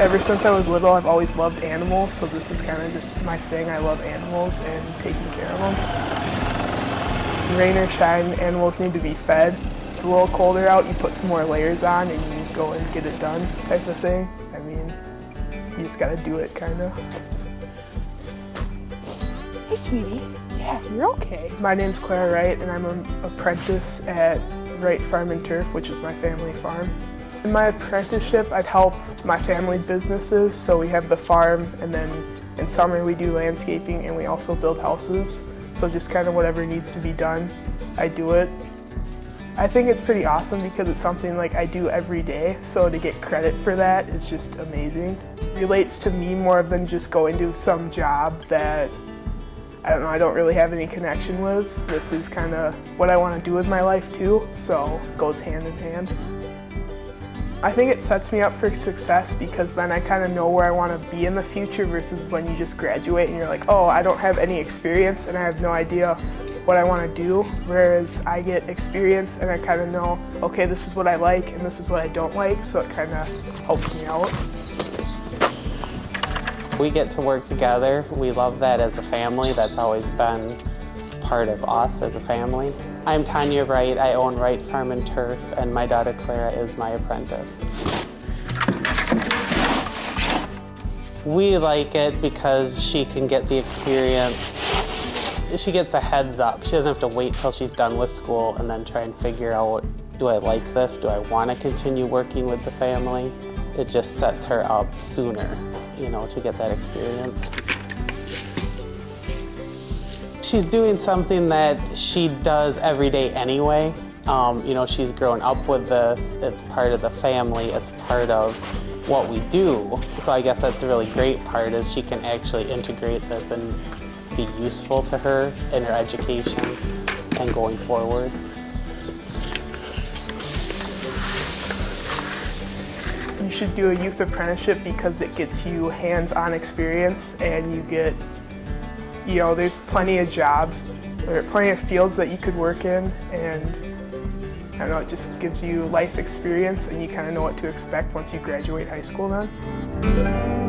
Ever since I was little, I've always loved animals, so this is kind of just my thing. I love animals and taking care of them. Rain or shine, animals need to be fed. It's a little colder out, you put some more layers on and you go and get it done type of thing. I mean, you just gotta do it, kind of. Hey, sweetie. Yeah, you're okay. My name's Clara Wright, and I'm an apprentice at Wright Farm and Turf, which is my family farm. In my apprenticeship, I'd help my family businesses. So we have the farm, and then in summer we do landscaping, and we also build houses. So just kind of whatever needs to be done, I do it. I think it's pretty awesome because it's something like I do every day, so to get credit for that is just amazing. It relates to me more than just going to some job that I don't know, I don't really have any connection with. This is kind of what I want to do with my life too, so goes hand in hand. I think it sets me up for success because then I kind of know where I want to be in the future versus when you just graduate and you're like, oh, I don't have any experience and I have no idea what I want to do. Whereas I get experience and I kind of know, okay, this is what I like and this is what I don't like, so it kind of helps me out. We get to work together. We love that as a family. That's always been part of us as a family. I'm Tanya Wright. I own Wright Farm and Turf, and my daughter Clara is my apprentice. We like it because she can get the experience. She gets a heads up. She doesn't have to wait till she's done with school and then try and figure out, do I like this? Do I want to continue working with the family? It just sets her up sooner, you know, to get that experience. She's doing something that she does every day anyway. Um, you know, she's grown up with this. It's part of the family. It's part of what we do. So I guess that's a really great part is she can actually integrate this and be useful to her in her education and going forward. You should do a youth apprenticeship because it gets you hands-on experience and you get you know, there's plenty of jobs. There are plenty of fields that you could work in and I don't know, it just gives you life experience and you kind of know what to expect once you graduate high school then.